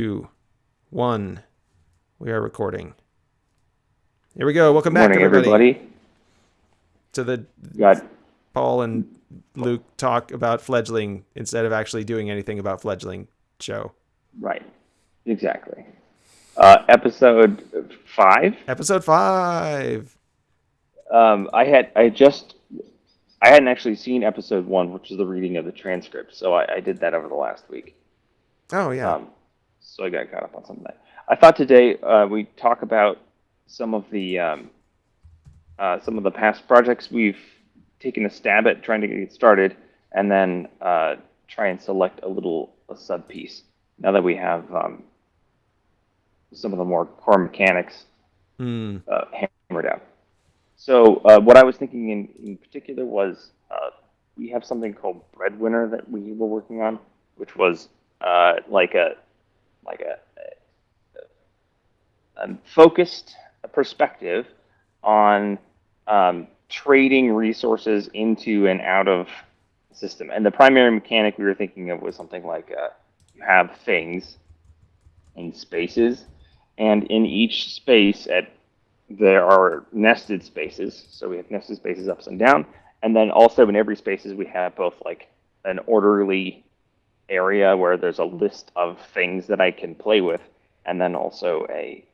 two, one. We are recording. Here we go. Welcome back, Morning, everybody, everybody. to the Got Paul and Luke talk about fledgling instead of actually doing anything about fledgling show. right, exactly. Uh, episode five. Episode five. Um, I had I just I hadn't actually seen episode one, which is the reading of the transcript. So I, I did that over the last week. Oh yeah. Um, so I got caught up on some of that. I thought today uh, we talk about some of the um, uh, some of the past projects we've taken a stab at trying to get started, and then uh, try and select a little a sub piece. Now that we have um, some of the more core mechanics uh, hammered out. So uh, what I was thinking in, in particular was uh, we have something called Breadwinner that we were working on, which was uh, like a like a, a, a focused perspective on um, trading resources into and out of the system. And the primary mechanic we were thinking of was something like uh, you have things in spaces, and in each space at there are nested spaces. So we have nested spaces ups and down, and then also in every spaces we have both like an orderly area where there's a list of things that I can play with, and then also a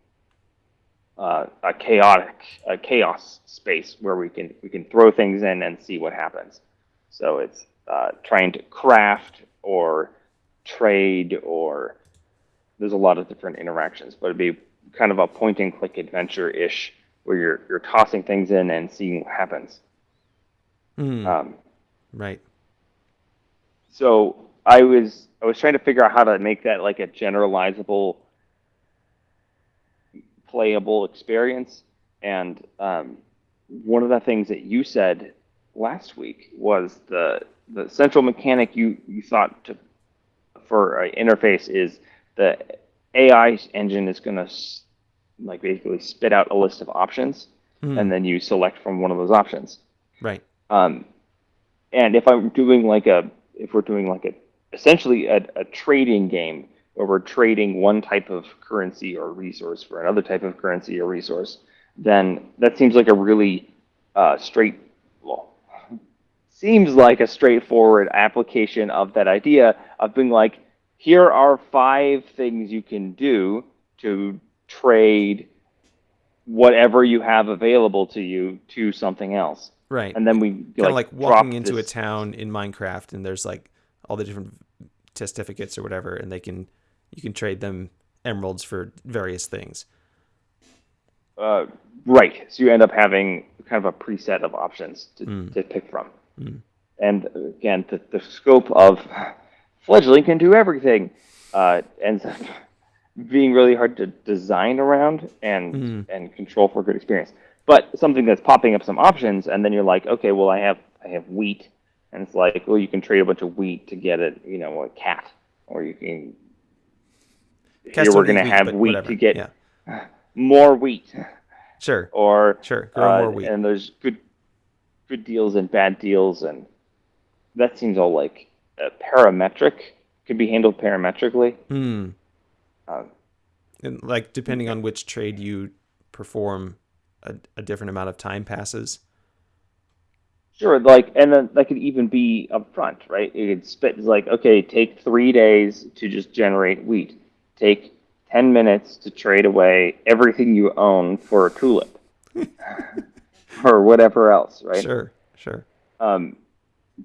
uh, a chaotic a chaos space where we can we can throw things in and see what happens. So it's uh, trying to craft or trade or there's a lot of different interactions, but it'd be kind of a point and click adventure ish where you're you're tossing things in and seeing what happens. Hmm. Um, right. so I was I was trying to figure out how to make that like a generalizable, playable experience. And um, one of the things that you said last week was the the central mechanic you you thought to for an interface is the AI engine is going to like basically spit out a list of options, Hmm. and then you select from one of those options. Right. Um, and if I'm doing like a, if we're doing like a, essentially a, a trading game where we're trading one type of currency or resource for another type of currency or resource, then that seems like a really uh, straight, well, seems like a straightforward application of that idea of being like, here are five things you can do to trade whatever you have available to you to something else Right. and then we kind of like walking into a town in Minecraft and there's like all the different certificates or whatever and they can you can trade them emeralds for various things. Uh, right. So you end up having kind of a preset of options to, Mm. to pick from. Mm. And again, the, the scope of fledgling can do everything uh, ends up being really hard to design around and Mm. and control for a good experience. But something that's popping up some options, and then you're like, okay, well, I have I have wheat, and it's like, well, you can trade a bunch of wheat to get a you know a cat, or you can. Cast here we're gonna have but wheat whatever. to get Yeah. more wheat. Sure. or Sure. Grow uh, more wheat. and there's good good deals and bad deals and that seems all like uh, parametric could be handled parametrically Hmm. um, And like depending on which trade you perform, a, a different amount of time passes. Sure like and then that could even be upfront right it could spit it's like okay take three days to just generate wheat take 10 minutes to trade away everything you own for a tulip or whatever else right Sure. Sure. Um,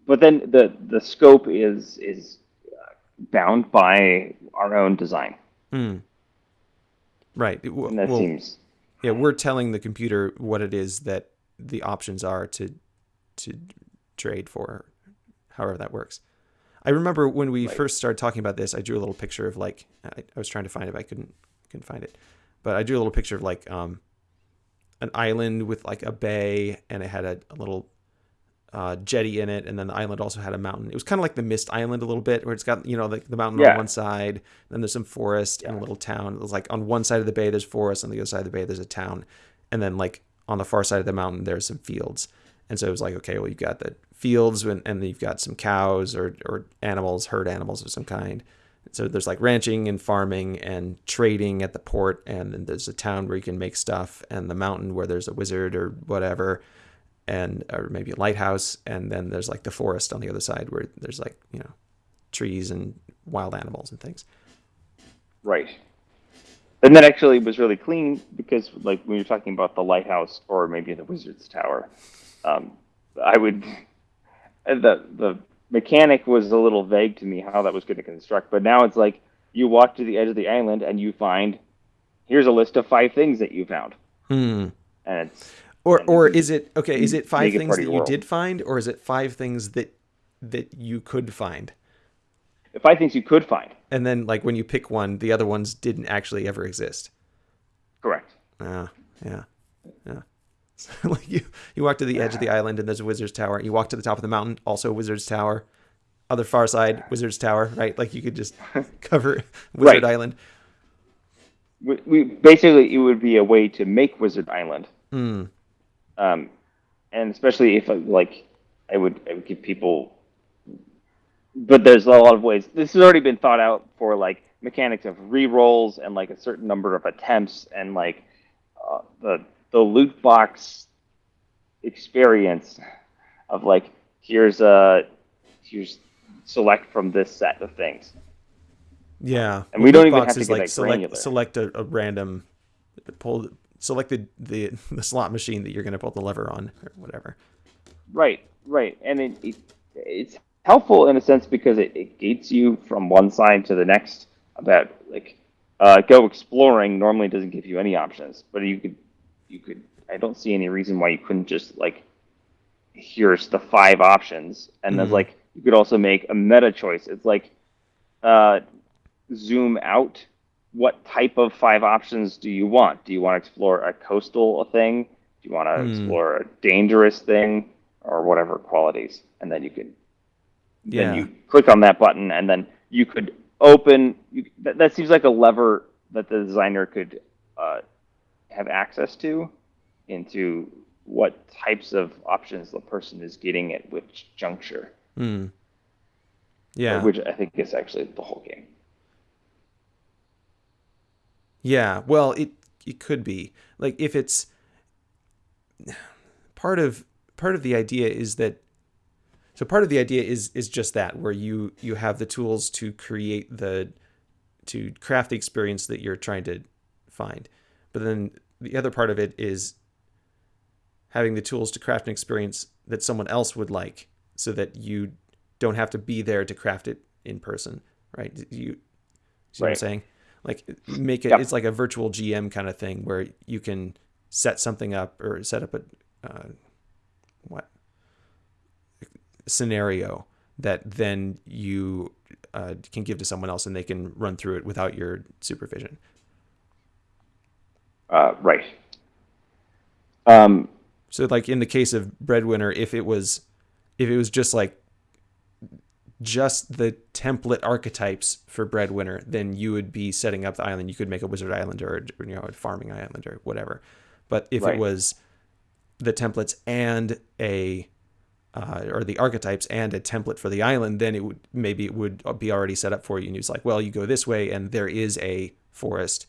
but then the the scope is is uh, bound by our own design, Hmm. Right. It- w- and that well, seems yeah, we're telling the computer what it is that the options are to to trade for, however that works. I remember when we Right. first started talking about this, I drew a little picture of like I, I was trying to find it, but I couldn't couldn't find it. But I drew a little picture of like um an island with like a bay, and it had a, a little uh, jetty in it, and then the island also had a mountain. It was kind of like the Myst Island a little bit, where it's got you know the, the mountain Yeah. on one side, then there's some forest and a little town. It was like on one side of the bay there's forest, on the other side of the bay there's a town, and then like on the far side of the mountain there's some fields. And so it was like, okay, well you've got the fields and, and you've got some cows or or animals, herd animals of some kind. So there's like ranching and farming and trading at the port, and then there's a town where you can make stuff, and the mountain where there's a wizard or whatever, and or maybe a lighthouse, and then there's like the forest on the other side where there's like you know trees and wild animals and things. Right. And that actually was really clean because, like, when you're talking about the lighthouse or maybe the wizard's tower, um, I would the the mechanic was a little vague to me how that was going to construct, but now it's like you walk to the edge of the island and you find here's a list of five things that you found. Hmm. And it's Or and or is it okay? Is it five things that you world. did find, or is it five things that that you could find? five things you could find. And then like when you pick one, the other ones didn't actually ever exist. Correct. Ah, yeah, yeah. So, like you, you walk to the edge of the island and there's a wizard's tower. You walk to the top of the mountain, also a wizard's tower. Other far side, wizard's tower. Right, like you could just cover Wizard Right. Island. We, we basically it would be a way to make Wizard Island, Hmm. um, and especially if uh, like I would I would give people. But there's a lot of ways. This has already been thought out for like mechanics of re-rolls and like a certain number of attempts and like uh, the the loot box experience of like here's a here's select from this set of things. Yeah, And we don't even have to like select granular. select a, a random pull select the, the the slot machine that you're going to pull the lever on or whatever. Right, right, and it, it it's helpful in a sense because it, it gates you from one side to the next. About like uh, go exploring normally doesn't give you any options, but you could you could. I don't see any reason why you couldn't just like here's the five options, and then Mhm. like you could also make a meta choice. It's like uh, zoom out. What type of five options do you want? Do you want to explore a coastal thing? Do you want to Hmm. explore a dangerous thing or whatever qualities? And then you could Yeah. then you click on that button and then you could open you, that, that seems like a lever that the designer could uh, have access to into what types of options the person is getting at which juncture. Hmm. Yeah. which i think is actually the whole game. Yeah, well, it it could be. Like if it's part of part of the idea is that so part of the idea is is just that where you you have the tools to create the to craft the experience that you're trying to find, but then the other part of it is having the tools to craft an experience that someone else would like, so that you don't have to be there to craft it in person, right? You see what I'm saying? Like make it Yep. it's like a virtual GM kind of thing where you can set something up or set up a uh, what scenario that then you uh, can give to someone else and they can run through it without your supervision. Uh, right um, So like in the case of Breadwinner, if it was if it was just like just the template archetypes for Breadwinner, then you would be setting up the island. You could make a wizard island or a, you know a farming island or whatever. But if Right. it was the templates and a uh, or the archetypes and a template for the island, then it would maybe it would be already set up for you. And it's like, well, you go this way, and there is a forest,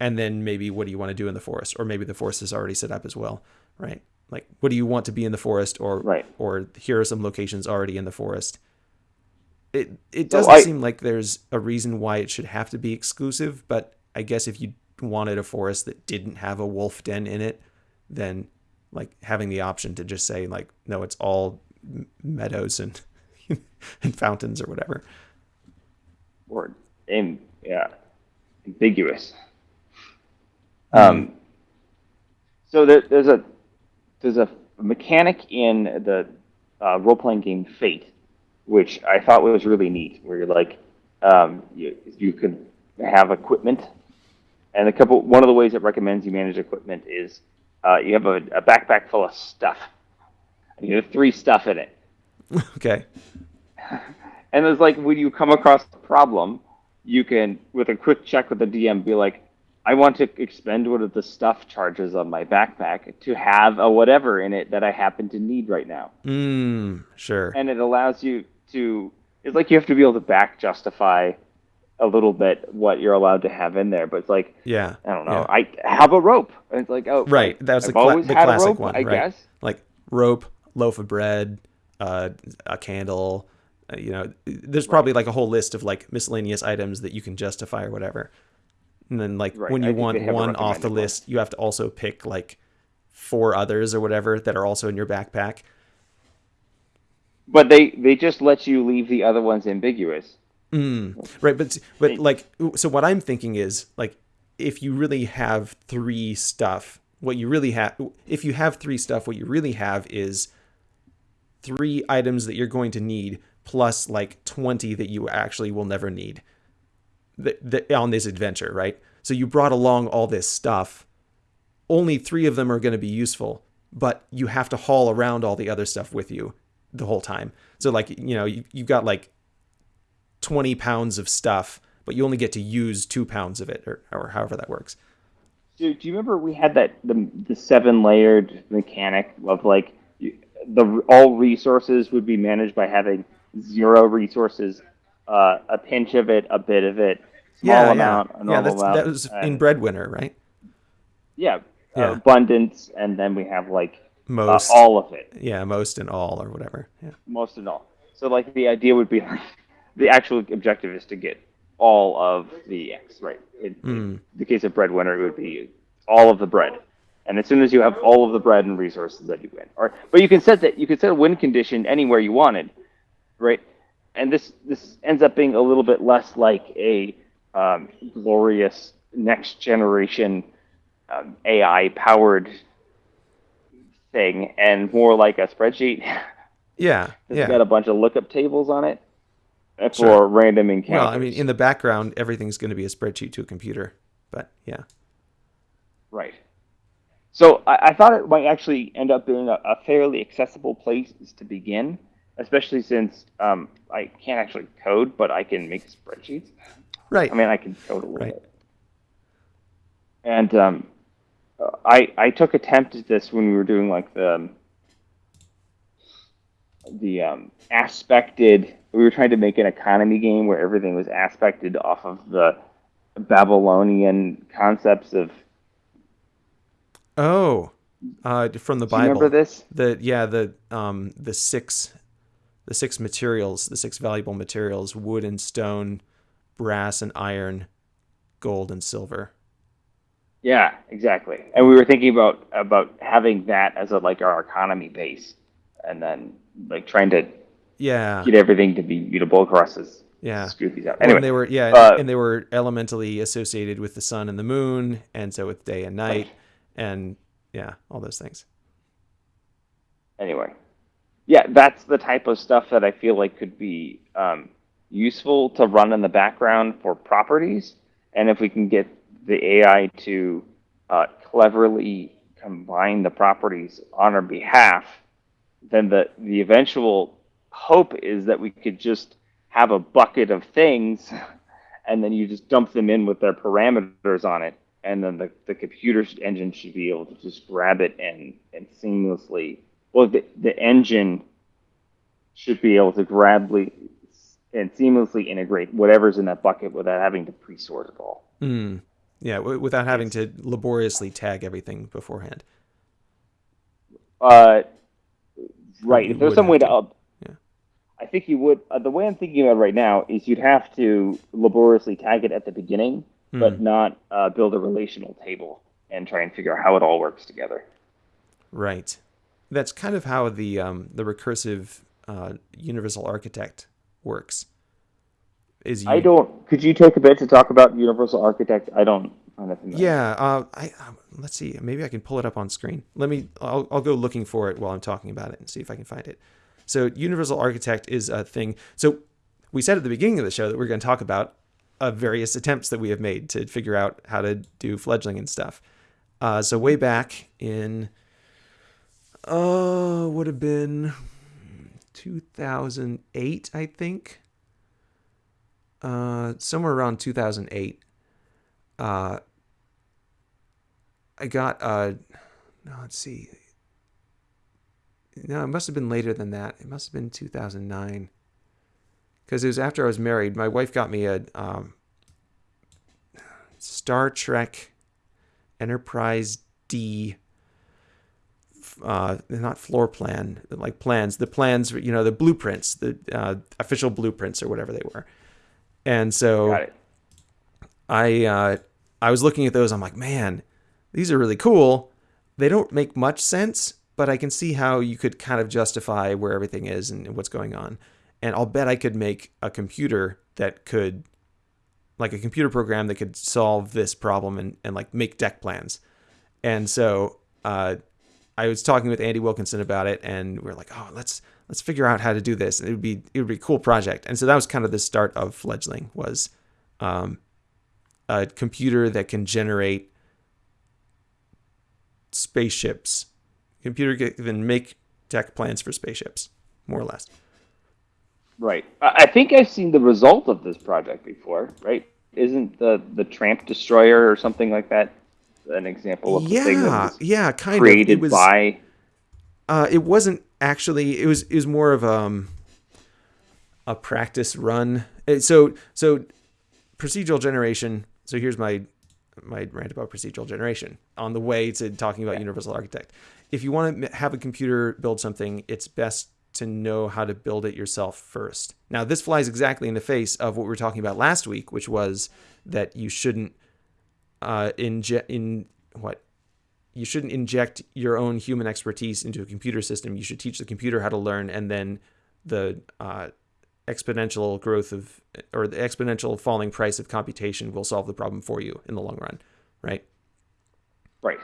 and then maybe what do you want to do in the forest, or maybe the forest is already set up as well, right? Like, what do you want to be in the forest, or Right. or here are some locations already in the forest. It it doesn't I- seem like there's a reason why it should have to be exclusive, but I guess if you wanted a forest that didn't have a wolf den in it, then like having the option to just say like no, it's all m- meadows and and fountains or whatever. or in yeah ambiguous um, so there, there's a there's a mechanic in the uh, role-playing game fate which i thought was really neat where you're like um, you, you can have equipment. And a couple one of the ways it recommends you manage equipment is uh, you have a, a backpack full of stuff. And you have three stuff in it. Okay. and it's like when you come across a problem, you can, with a quick check with the DM, be like, I want to expend one of the stuff charges on my backpack to have a whatever in it that I happen to need right now. Mm, sure. And it allows you to, it's like you have to be able to back justify a little bit what you're allowed to have in there, but it's like Yeah. I don't know. yeah. I have a rope. And it's like oh Right. That was I've the, cla- the classic rope, one, I right? guess. Like rope, loaf of bread, uh, a candle. Uh, you know, there's probably like a whole list of like miscellaneous items that you can justify or whatever. And then like Right, when you want they have a one off the one. list, you have to also pick like four others or whatever that are also in your backpack. But they they just let you leave the other ones ambiguous. Mm, right, but but like so what I'm thinking is like if you really have three stuff, what you really have if you have three stuff, what you really have is three items that you're going to need plus like 20 that you actually will never need on this adventure, right? So you brought along all this stuff. Only 3 of them are going to be useful, but you have to haul around all the other stuff with you the whole time. So like, you know, you, you've got like 20 pounds of stuff, but you only get to use 2 pounds of it or, or however that works. Do, do you remember we had that the the seven layered mechanic of like the all resources would be managed by having zero resources, uh, a pinch of it, a bit of it, small amount, a yeah. normal That's, amount. that was in Breadwinner, right? yeah, Yeah. Uh, abundance, and then we have like uh, Most. all of it, Yeah, most and all or whatever. Yeah. most and all. So like the idea would be like the actual objective is to get all of the X, right? In, in the case of breadwinner, it would be all of the bread. And as soon as you have all of the bread and resources, that you win. Or, but you can set that you can set a win condition anywhere you wanted, right? And this this ends up being a little bit less like a um, glorious next generation um, AI powered thing, and more like a spreadsheet. Yeah. It's Yeah. got a bunch of lookup tables on it for Sure. random encounters. Well, I mean, in the background, everything's going to be a spreadsheet to a computer. But yeah. right. So I, I thought it might actually end up being a, a fairly accessible place to begin, especially since um, I can't actually code, but I can make spreadsheets. Right. I mean, I can code a little Right. bit. And um, I I took attempt at this when we were doing like the the um, aspected. We were trying to make an economy game where everything was aspected off of the Babylonian concepts of. oh, uh, from the Do you Bible. remember this? The yeah the um the six the six materials the six valuable materials wood and stone, brass and iron, gold and silver. Yeah, exactly. And we were thinking about about having that as a like our economy base, and then like trying to Yeah. get everything to be mutable across this. Yeah. Screw these out. Anyway, and they were yeah, uh, and they were elementally associated with the sun and the moon, and so with day and night, Right. and yeah, all those things. anyway yeah that's the type of stuff that i feel like could be um, useful to run in the background for properties. And if we can get the ai to uh, cleverly combine the properties on our behalf then the, the eventual hope is that we could just have a bucket of things and then you just dump them in with their parameters on it. And then the, the computer engine should be able to just grab it and, and seamlessly well the, the engine should be able to grably and seamlessly integrate whatever's in that bucket without having to pre-sort it all Mm. Yeah, w- without having to laboriously tag everything beforehand. uh, right if there's some way to up Yeah. i think you would uh, the way i'm thinking about it right now is you'd have to laboriously tag it at the beginning but not uh, build a relational table and try and figure out how it all works together Right. That's kind of how the um, the recursive uh, universal architect works. Is you, I don't. Could you take a bit to talk about Universal Architect? I don't find it familiar. Yeah. Uh, I um, let's see. Maybe I can pull it up on screen. Let me. I'll, I'll go looking for it while I'm talking about it and see if I can find it. So universal architect is a thing. So we said at the beginning of the show that we're going to talk about uh, various attempts that we have made to figure out how to do fledgling and stuff. Uh, so way back in, uh, would have been 2008, I think. Uh, somewhere around 2008. Uh, I got uh, no, let's see. No, it must have been later than that. It must have been 2009. Because it was after I was married. My wife got me a um, Star Trek Enterprise D. Uh, not floor plan, like plans. The plans, you know, the blueprints, the uh, official blueprints or whatever they were. And so I uh, I was looking at those. I'm like, man, these are really cool. They don't make much sense, but I can see how you could kind of justify where everything is and what's going on. And I'll bet I could make a computer that could, like a computer program that could solve this problem and, and like make deck plans. And so uh, I was talking with Andy Wilkinson about it, and we are like, oh, let's let's figure out how to do this. It would be it would be a cool project. And so that was kind of the start of fledgling was um, a computer that can generate spaceships. Computer can make deck plans for spaceships, more or less. Right. I I think I've seen the result of this project before. Right? Isn't the the Tramp Destroyer or something like that an example of the thing that Yeah, was yeah, kind of. created It was. by? Uh, it wasn't actually. It was. It was more of um, a practice run. Uh, So so procedural generation. So here's my my rant about procedural generation on the way to talking about universal architect. If you want to have a computer build something, it's best to know how to build it yourself first. Now, this flies exactly in the face of what we were talking about last week, which was that you shouldn't uh, inject in what you shouldn't inject your own human expertise into a computer system. You should teach the computer how to learn, and then the uh, exponential growth of or the exponential falling price of computation will solve the problem for you in the long run, right? Right.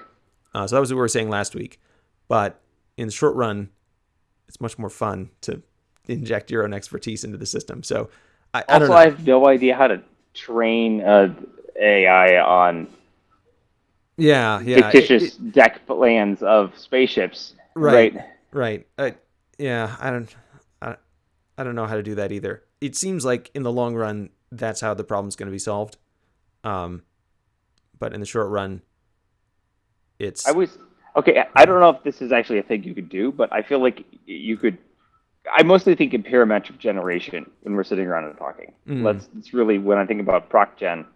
Uh, so that was what we were saying last week. But in the short run, it's much more fun to inject your own expertise into the system. So I, I don't Also, know. I have no idea how to train uh, AI on yeah, yeah, fictitious it- deck plans of spaceships. Right. Right. right. Uh, yeah, I don't, I, I don't know how to do that either. It seems like in the long run, that's how the problem's going to be solved. Um, but in the short run, it's I was okay. I- I don't know if this is actually a thing you could do, but I feel like you could. I mostly think in parametric generation when we're sitting around and talking. Mm. Let's. It's really when I think about proc gen.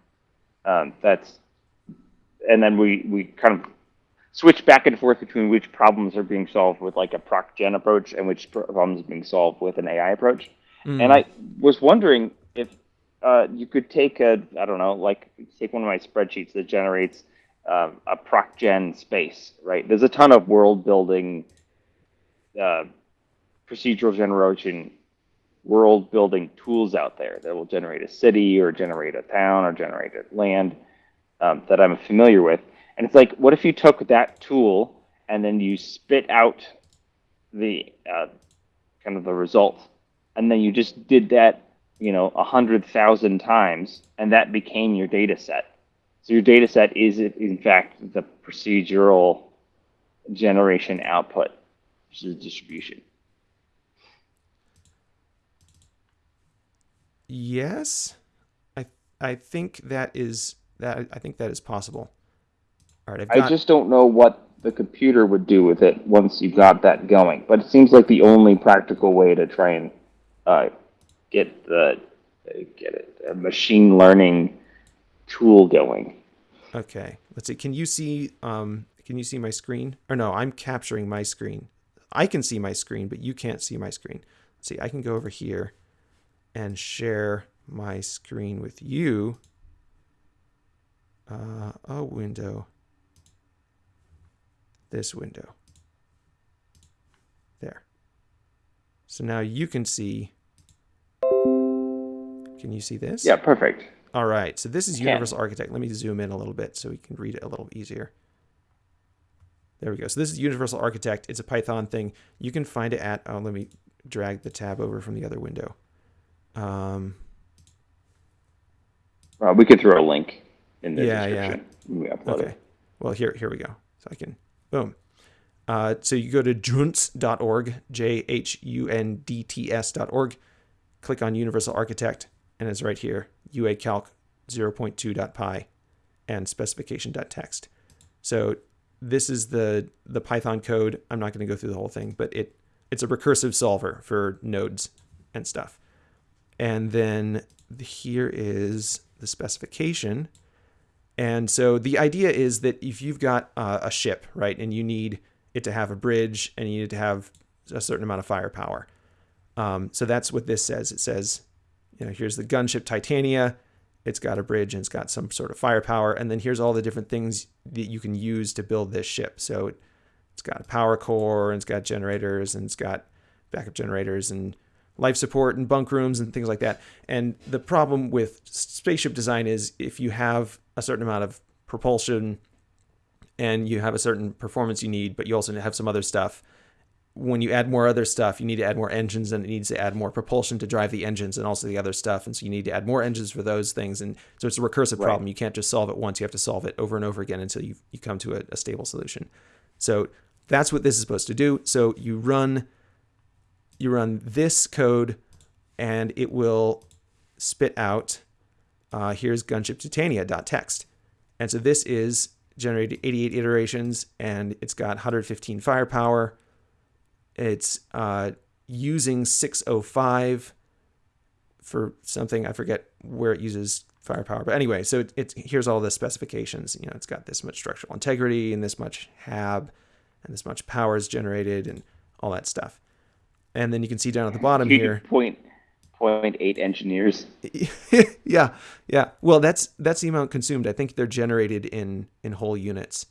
Um, that's, and then we we kind of switch back and forth between which problems are being solved with like a proc gen approach and which problems are being solved with an AI approach. Mm. And I was wondering if uh, you could take a, I don't know, like take one of my spreadsheets that generates um, a proc gen space, right? There's a ton of world building, uh, procedural generation, world building tools out there that will generate a city or generate a town or generate a land um, that I'm familiar with. And it's like, what if you took that tool and then you spit out the uh, kind of the result, and then you just did that, you know, a hundred thousand times, and that became your data set. So your data set is, in fact, the procedural generation output, which is distribution. Yes, I I think that is that I think that is possible. All right, I've I just don't know what the computer would do with it once you've got that going. But it seems like the only practical way to try and uh, get the get it a machine learning tool going. Okay, let's see. Can you see um can you see my screen? Or no, I'm capturing my screen. I can see my screen, but you can't see my screen. Let's see. I can go over here and share my screen with you. Uh, a window. This window. There. So now you can see. Can you see this? Yeah, perfect. All right, so this is. Universal Architect. Let me zoom in a little bit so we can read it a little easier. There we go. So this is Universal Architect. It's a Python thing. You can find it at, oh, let me drag the tab over from the other window. Um, Uh, we could throw a link in the Yeah, yeah. description. when we upload okay. it. Well, here, here we go. So I can, boom. Uh, so you go to junts.org, J-H-U-N-D-T-S.org, click on Universal Architect, and it's right here, UA uacalc 0.2.py and specification.txt. So this is the the Python code. I'm not going to go through the whole thing, but it it's a recursive solver for nodes and stuff. And then here is the specification. And so the idea is that if you've got uh, a ship, right, and you need it to have a bridge and you need to have a certain amount of firepower. Um, so that's what this says. It says, you know, here's the gunship Titania. It's got a bridge and it's got some sort of firepower. And then here's all the different things that you can use to build this ship. So it's got a power core and it's got generators and it's got backup generators and life support and bunk rooms and things like that. And the problem with spaceship design is if you have a certain amount of propulsion and you have a certain performance you need, but you also have some other stuff. When you add more other stuff, you need to add more engines and it needs to add more propulsion to drive the engines and also the other stuff. And so you need to add more engines for those things. And so it's a recursive right. problem. You can't just solve it once. You have to solve it over and over again until you, you come to a, a stable solution. So that's what this is supposed to do. So you run you run this code and it will spit out uh, here's gunship titania.txt. And so this is generated 88 iterations and it's got 115 firepower. It's uh, using 605 for something I forget where it uses firepower. But anyway, so it, it's here's all the specifications. You know, it's got this much structural integrity and this much HAB and this much power is generated and all that stuff. And then you can see down at the bottom here. Point point eight engineers. yeah, yeah. Well, that's that's the amount consumed. I think they're generated in in whole units.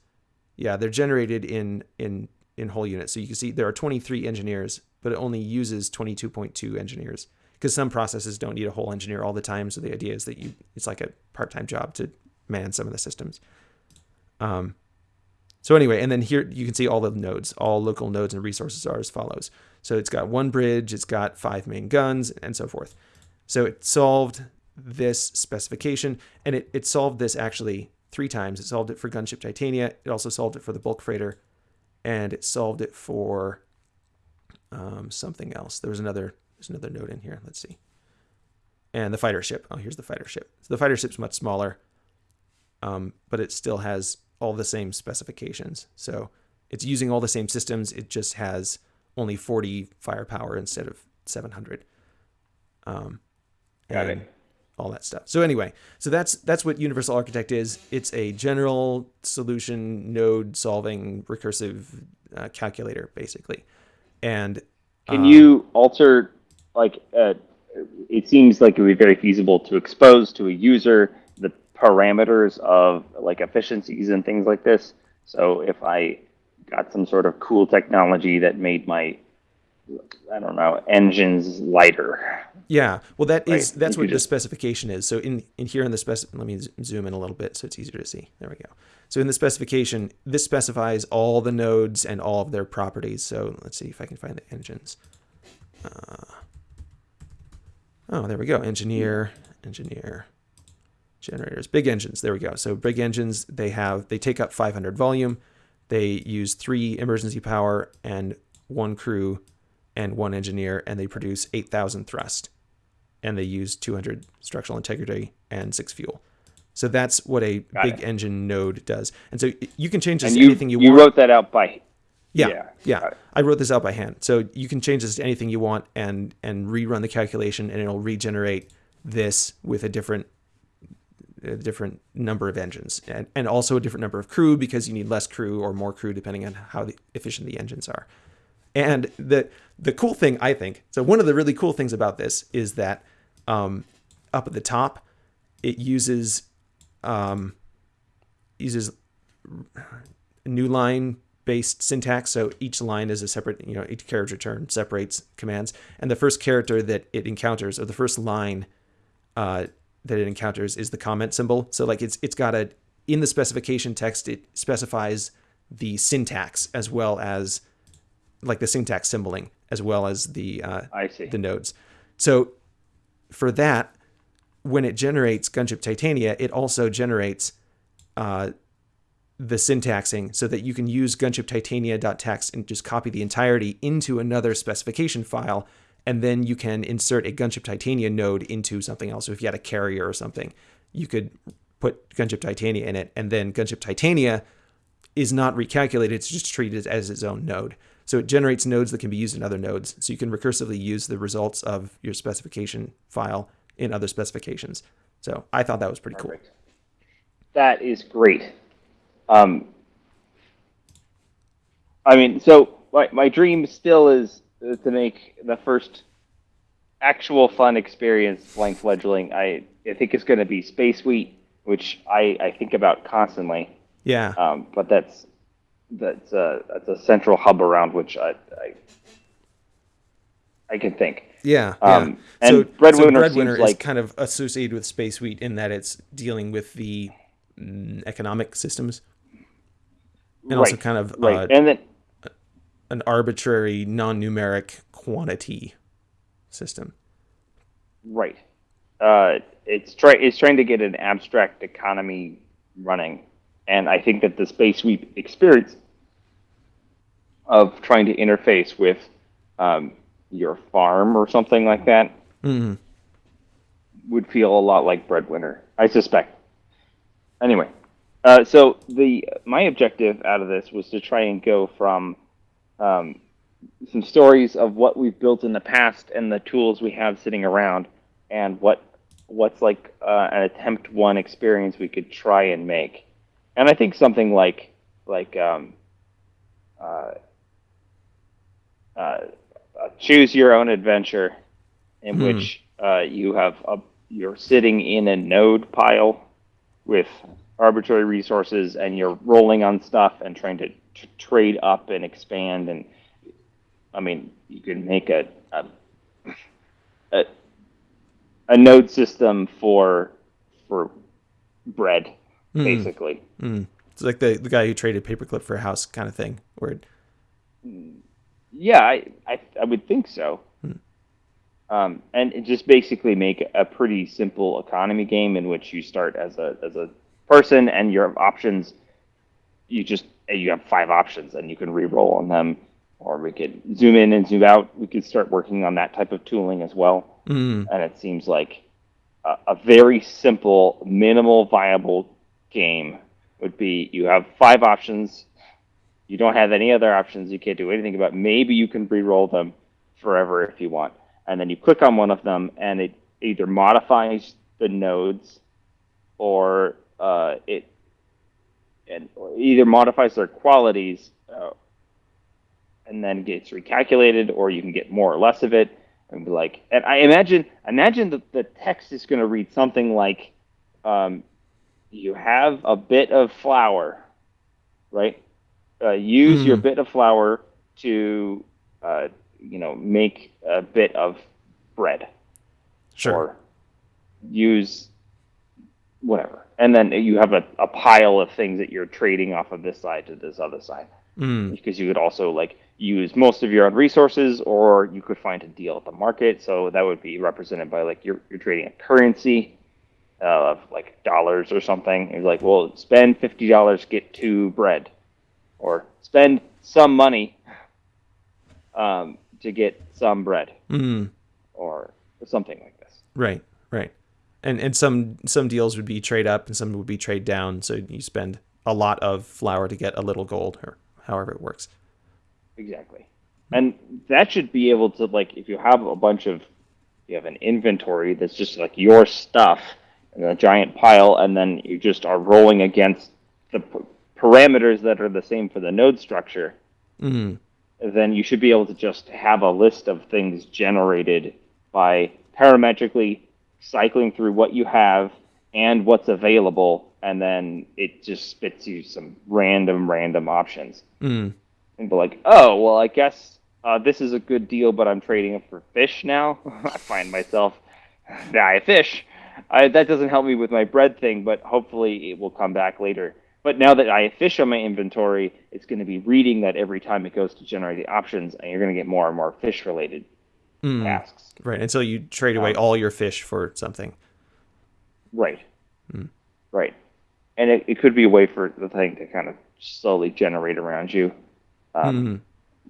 Yeah, they're generated in in in whole units. So you can see there are 23 engineers, but it only uses 22.2 engineers because some processes don't need a whole engineer all the time. So the idea is that you it's like a part-time job to man some of the systems. Um, so anyway, and then here you can see all the nodes, all local nodes and resources are as follows. So it's got one bridge, it's got five main guns, and so forth. So it solved this specification, and it, it solved this actually three times. It solved it for Gunship Titania, it also solved it for the bulk freighter, and it solved it for um, something else. There was another there's another node in here. Let's see. And the fighter ship. Oh, here's the fighter ship. So the fighter ship's much smaller, um, but it still has all the same specifications. So it's using all the same systems. It just has only 40 firepower instead of 700. Um, Got it. All that stuff. So anyway, so that's that's what Universal Architect is. It's a general solution node solving recursive uh, calculator, basically. And can um, you alter like uh, it seems like it would be very feasible to expose to a user the parameters of like efficiencies and things like this. So if I got some sort of cool technology that made my I don't know engines lighter. Yeah, well, that is right? that's what the specification is. So in in here in the spec, let me zoom in a little bit so it's easier to see. There we go. So in the specification, this specifies all the nodes and all of their properties. So let's see if I can find the engines. Uh, oh, there we go. Engineer, engineer generators, big engines. There we go. So big engines, they have, they take up 500 volume. They use three emergency power and one crew and one engineer, and they produce 8,000 thrust. And they use 200 structural integrity and six fuel. So that's what a Got big it. engine node does. And so you can change this and to you, anything you, you want. You wrote that out by yeah, yeah. yeah. I wrote this out by hand. So you can change this to anything you want and and rerun the calculation and it'll regenerate this with a different a different number of engines and, and also a different number of crew because you need less crew or more crew depending on how efficient the engines are. And the the cool thing I think so one of the really cool things about this is that um, up at the top it uses um, uses new line based syntax so each line is a separate you know each carriage return separates commands and the first character that it encounters or the first line uh, that it encounters is the comment symbol. So like it's it's got a in the specification text it specifies the syntax as well as like the syntax symboling as well as the uh, I see. the nodes. So for that, when it generates Gunship Titania, it also generates uh, the syntaxing so that you can use gunship titania.txt and just copy the entirety into another specification file and then you can insert a Gunship Titania node into something else. So if you had a carrier or something, you could put Gunship Titania in it, and then Gunship Titania is not recalculated, it's just treated as its own node. So it generates nodes that can be used in other nodes. So you can recursively use the results of your specification file in other specifications. So I thought that was pretty Perfect. cool. that is great. Um, I mean, so my my dream still is to make the first actual fun experience playing fledgling. I I think it's going to be Space Wheat, which I I think about constantly. Yeah. Um, but that's that's a that's a central hub around which I I, I can think. Yeah, Um, yeah. and so Breadwinner so Breadwinner seems is like- kind of associated with Space Wheat in that it's dealing with the mm, economic systems and also Right, kind of Right, uh, and then an arbitrary non-numeric quantity system. right, uh, it's try it's trying to get an abstract economy running, and I think that the Space Wheat experience of trying to interface with um, your farm or something like that Mm. would feel a lot like Breadwinner, I suspect. Anyway, uh, so the my objective out of this was to try and go from um, some stories of what we've built in the past and the tools we have sitting around, and what what's like uh, an attempt one experience we could try and make, and I think something like like um, uh, uh, choose your own adventure, in Hmm. which uh, you have a you're sitting in a node pile with arbitrary resources, and you're rolling on stuff and trying to t- trade up and expand. And I mean, you can make a a, a a node system for for bread, Hmm. basically. Mm. It's like the the guy who traded paperclip for a house kind of thing. Where Yeah, I, I, I would think so. Um, and just basically make a pretty simple economy game in which you start as a as a person and your options. You just you have five options and you can re-roll on them, or we could zoom in and zoom out. We could start working on that type of tooling as well. mm, And it seems like a, a very simple, minimal viable game would be you have five options you don't have any other options. You can't do anything about. Maybe you can re-roll them forever if you want, and then you click on one of them, and it either modifies the nodes, or uh, it and either modifies their qualities, uh, and then gets recalculated, or you can get more or less of it, and be like. And I imagine, imagine that the text is going to read something like, um, "You have a bit of flour, right?" uh, use your Mhm. bit of flour to, uh, you know, make a bit of bread, sure. or use whatever, and then you have a, a pile of things that you're trading off of this side to this other side. Mm, Because you could also like use most of your own resources, or you could find a deal at the market. So that would be represented by like you're you're trading a currency uh, of like dollars or something. It's like, well, spend fifty dollars, get two bread, or spend some money um, to get some bread, mm, or something like this. right. And and some some deals would be trade up, and some would be trade down. So you spend a lot of flour to get a little gold, or however it works. Exactly. And that should be able to like if you have a bunch of you have an inventory that's just like your stuff in a giant pile and then you just are rolling against the p- parameters that are the same for the node structure, Mm-hmm. then you should be able to just have a list of things generated by parametrically cycling through what you have and what's available and then it just spits you some random random options mm, and be like, oh, well, I guess uh, this is a good deal, but I'm trading it for fish now. I find myself, nah, I fish. I, that doesn't help me with my bread thing, but hopefully it will come back later. But now that I have fish on my inventory, it's going to be reading that every time it goes to generate the options, and you're going to get more and more fish related mm. tasks. Right. Until you trade away Um, all your fish for something. Right. Right. And it, it could be a way for the thing to kind of slowly generate around you. Um, Mm,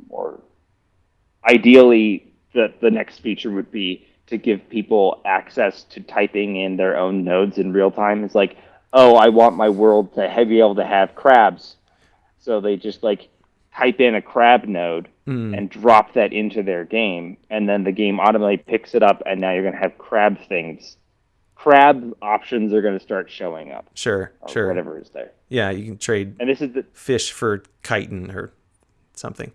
or ideally the the next feature would be to give people access to typing in their own nodes in real time. It's like, oh, I want my world to be able to have crabs, so they just like type in a crab node mm, and drop that into their game, and then the game automatically picks it up, and now you're gonna have crab things crab options are going to start showing up. Sure, sure. Whatever is there. Yeah, you can trade And this is the fish for chitin or something.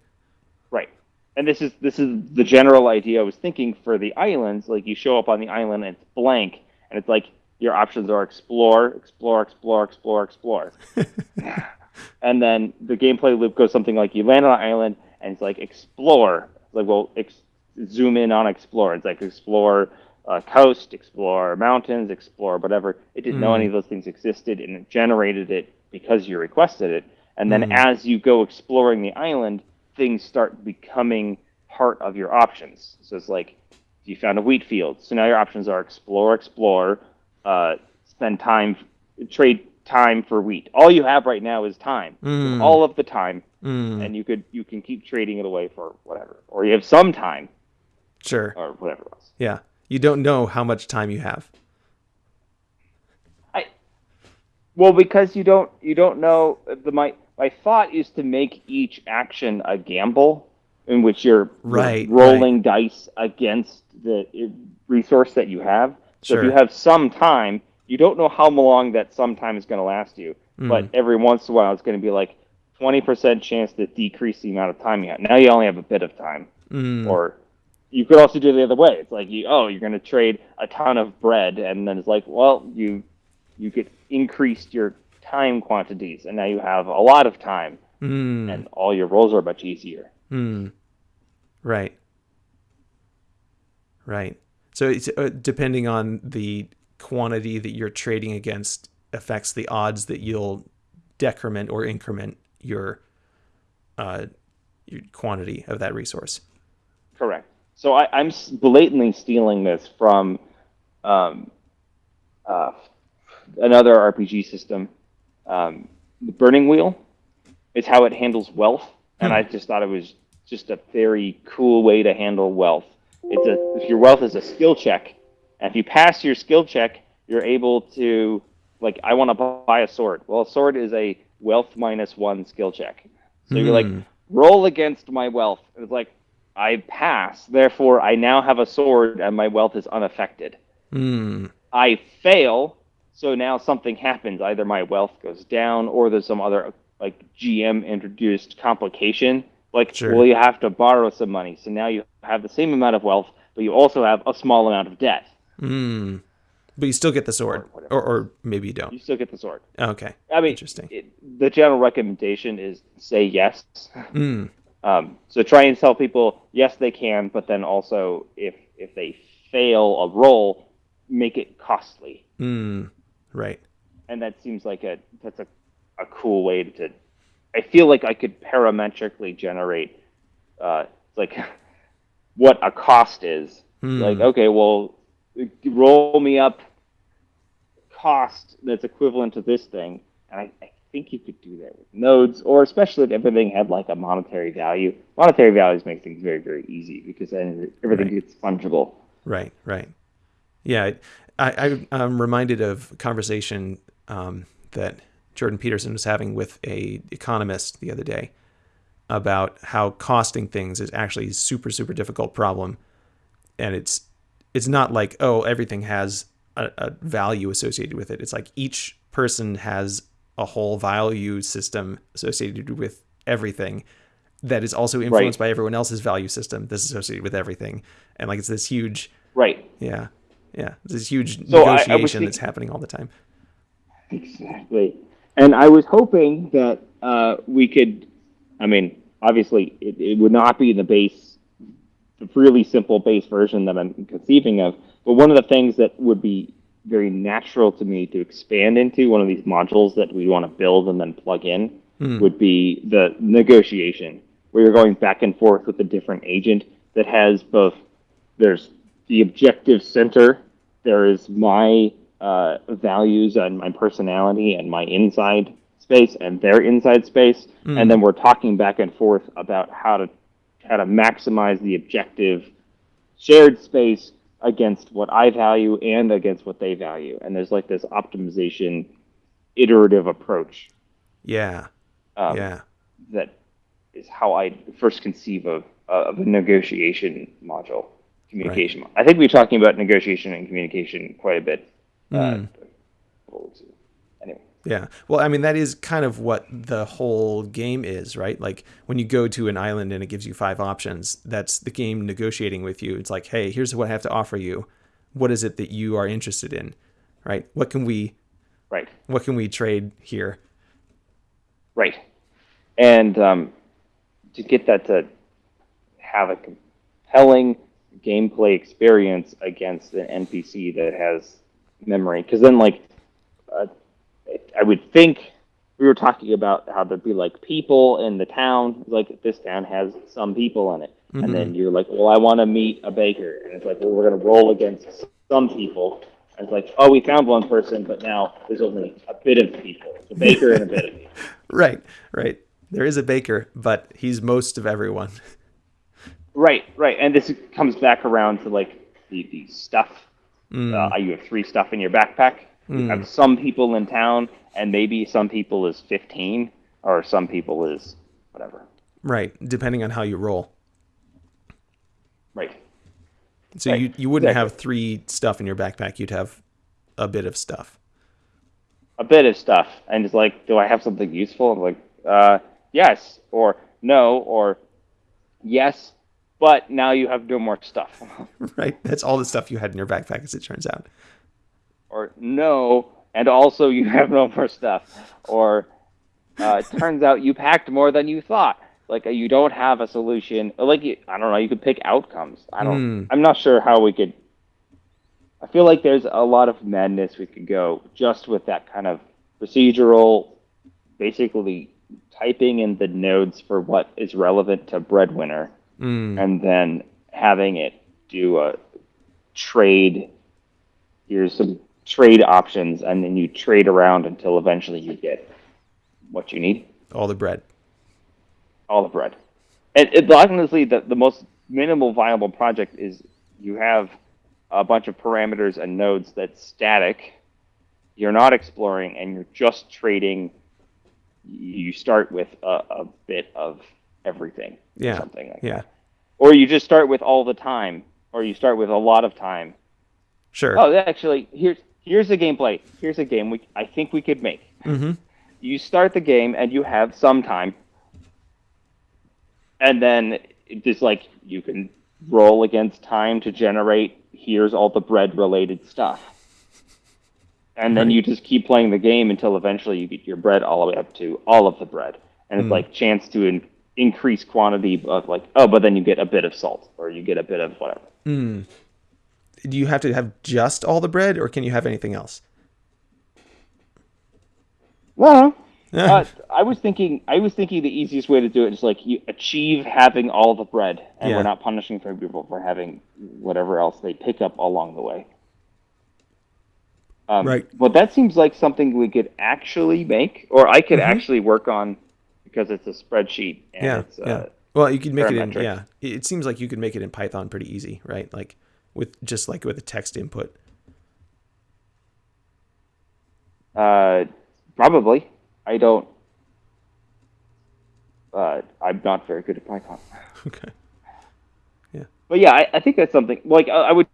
right. And this is this is the general idea I was thinking for the islands. Like you show up on the island and it's blank, and it's like your options are explore, explore, explore, explore, explore. and then the gameplay loop goes something like you land on an island and it's like explore. It's like well, ex- zoom in on explore. It's like explore uh, coast, explore mountains, explore whatever. It didn't know any of those things existed, and it generated it because you requested it. And then as you go exploring the island, things start becoming part of your options. So it's like you found a wheat field. So now your options are explore, explore, uh, spend time, trade time for wheat. All you have right now is time, have all of the time, Mm, and you could you can keep trading it away for whatever, or you have some time sure. or whatever else. Yeah. You don't know how much time you have. I well because you don't you don't know the my my thought is to make each action a gamble in which you're, Right, rolling dice against the uh, resource that you have. So if you have some time, you don't know how long that some time is going to last you, but Mm. every once in a while it's going to be like 20% chance to decrease the amount of time you have. Now you only have a bit of time. Mm, Or you could also do it the other way. It's like you oh you're going to trade a ton of bread, and then it's like well you you get increased your time quantities, and now you have a lot of time, mm, and all your rolls are much easier. mm. Right. Right. So it's uh, depending on the quantity that you're trading against affects the odds that you'll decrement or increment your uh your quantity of that resource. Correct. So I, I'm blatantly stealing this from um, uh, another RPG system. Um, the Burning Wheel is how it handles wealth, and I just thought it was just a very cool way to handle wealth. It's a if your wealth is a skill check, and if you pass your skill check, you're able to like I want to buy a sword. Well, a sword is a wealth minus one skill check. So you're like Hmm. roll against my wealth. And it's like I pass, therefore I now have a sword and my wealth is unaffected. Mm, I fail, so now something happens. Either my wealth goes down or there's some other like GM introduced complication. Like, Sure. well, you have to borrow some money. So now you have the same amount of wealth, but you also have a small amount of debt. Mm. But you still get the sword, Or or, or maybe you don't. You still get the sword. Okay. I mean, Interesting. It, the general recommendation is say yes. Mm, Um, so try and tell people yes they can, but then also if if they fail a roll, make it costly. mm. Right. And that seems like a that's a, a cool way to. I feel like I could parametrically generate, uh, like, what a cost is. Hmm. Like okay, well, roll me up cost that's equivalent to this thing, and I, I think you could do that with nodes, or especially if everything had like a monetary value. Monetary values make things very very easy because then everything Right. gets fungible. Right, right. Yeah, I, I, I'm reminded of a conversation um, that Jordan Peterson was having with a economist the other day about how costing things is actually a super, super difficult problem, and it's it's not like oh everything has a, a value associated with it. It's like each person has a whole value system associated with everything that is also influenced by everyone else's value system that's associated with everything, and like it's this huge Right. yeah, yeah. This huge So I- I negotiation that's happening all the time. Exactly. And I was hoping that uh, we could, I mean, obviously, it, it would not be the base, really simple base version that I'm conceiving of, but one of the things that would be very natural to me to expand into, one of these modules that we want to build and then plug in, would be the negotiation, where you're going back and forth with a different agent that has both, there's the objective center, there is my uh, values and my personality and my inside space and their inside space, and then we're talking back and forth about how to how to maximize the objective shared space against what I value and against what they value. And there's like this optimization iterative approach Yeah, um, yeah, that is how I first conceive of uh, of a negotiation module, communication. mo- I think we're talking about negotiation and communication quite a bit Uh, anyway. Yeah. Well, I mean, that is kind of what the whole game is, right? Like when you go to an island and it gives you five options, that's the game negotiating with you. It's like, hey, here's what I have to offer you. What is it that you are interested in, right? What can we, Right. what can we trade here? Right. And um, to get that to have a compelling gameplay experience against an NPC that has memory, because then, like, uh, I would think we were talking about how there'd be like people in the town, like this town has some people in it, and then you're like, well, I want to meet a baker, and it's like, well, we're gonna roll against some people. And it's like, oh, we found one person, but now there's only a bit of people. It's a baker and a bit of people. Right, right. There is a baker, but he's most of everyone. Right, right, and this comes back around to like the, the stuff. Uh, you have three stuff in your backpack. You have some people in town, and maybe some people is fifteen, or some people is whatever. Right, depending on how you roll. Right, So Right, you, you wouldn't exactly. have three stuff in your backpack. You'd have a bit of stuff. a bit of stuff, and it's like, do I have something useful? I'm like, uh, yes, or no, or yes, but now you have no more stuff, Right. That's all the stuff you had in your backpack, as it turns out. Or no, and also you have no more stuff, or uh, it turns out you packed more than you thought. Like uh, you don't have a solution. Like you, I don't know. You could pick outcomes. I don't. I'm not sure how we could. I feel like there's a lot of madness we could go just with that kind of procedural, basically typing in the nodes for what is relevant to breadwinner, and then having it do a trade. Here's some trade options, and then you trade around until eventually you get what you need All the bread. all the bread. And it, honestly, the, the most minimal viable project is you have a bunch of parameters and nodes that's static. You're not exploring, and you're just trading. You start with a, a bit of everything, Yeah. something like Yeah. that. Or you just start with all the time, or you start with a lot of time. Sure. Oh, actually, here's here's a gameplay. Here's a game we I think we could make. Mm-hmm. You start the game and you have some time, and then it just like you can roll against time to generate. Here's all the bread related stuff, and then Right. you just keep playing the game until eventually you get your bread all the way up to all of the bread, and it's like chance to in, increase quantity of like oh, but then you get a bit of salt or you get a bit of whatever. Do you have to have just all the bread, or can you have anything else? Well, uh, I was thinking. I was thinking the easiest way to do it is like you achieve having all the bread, and Yeah. we're not punishing for people for having whatever else they pick up along the way. Um, Right. Well, that seems like something we could actually make, or I could Mm-hmm. actually work on, because it's a spreadsheet and yeah. it's uh, yeah. Well, you could make it in. Yeah. It seems like you could make it in Python pretty easy, right? Like with just like with a text input. Uh, probably. I don't. Uh, I'm not very good at Python. Okay. Yeah. But yeah, I, I think that's something. Like, I, I would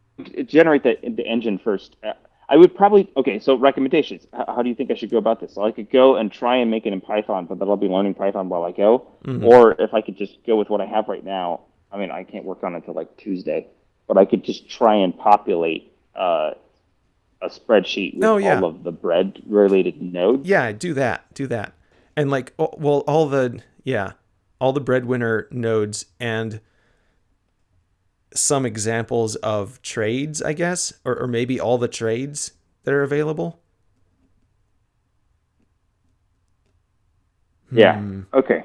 generate the the engine first. Uh, I would probably. Okay, so recommendations. H- how do you think I should go about this? So I could go and try and make it in Python, but then I'll be learning Python while I go. Or if I could just go with what I have right now. I mean, I can't work on it until like Tuesday, but I could just try and populate uh, a spreadsheet with Oh, yeah. all of the bread related nodes. Yeah, do that. Do that. And like, oh, well, all the yeah, all the breadwinner nodes and some examples of trades, I guess, or, or maybe all the trades that are available. Yeah. Hmm. Okay.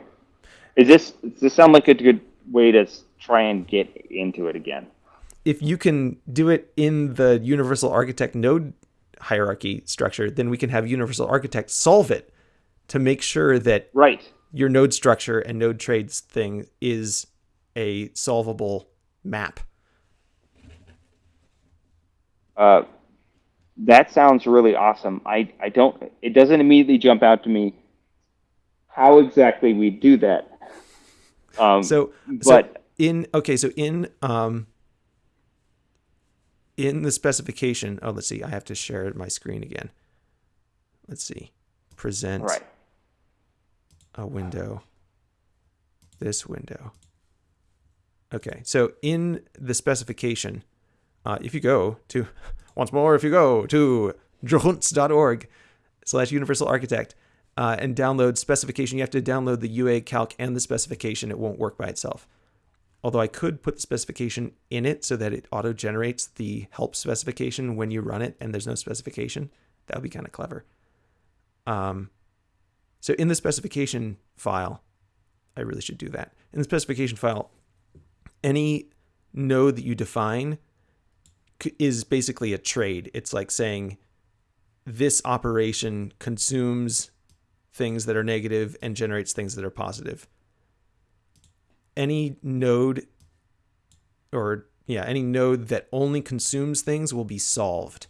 Is this does this sound like a good way to try and get into it again? If you can do it in the universal architect node hierarchy structure, then we can have universal architect solve it to make sure that Right. your node structure and node trades thing is a solvable map. Uh, that sounds really awesome. I, I don't. It doesn't immediately jump out to me how exactly we do that. Um, So, but so in okay, so in um in the specification, oh, let's see, I have to share my screen again. Let's see, present Right. a window, this window. Okay, so in the specification, uh, if you go to, once more, if you go to johunts.org slash universal architect uh, and download specification, you have to download the UA calc and the specification. It won't work by itself. Although I could put the specification in it so that it auto generates the help specification when you run it and there's no specification. That would be kind of clever. Um, so in the specification file, I really should do that. In the specification file, any node that you define is basically a trade. It's like saying this operation consumes things that are negative and generates things that are positive. Any node or yeah, any node that only consumes things will be solved.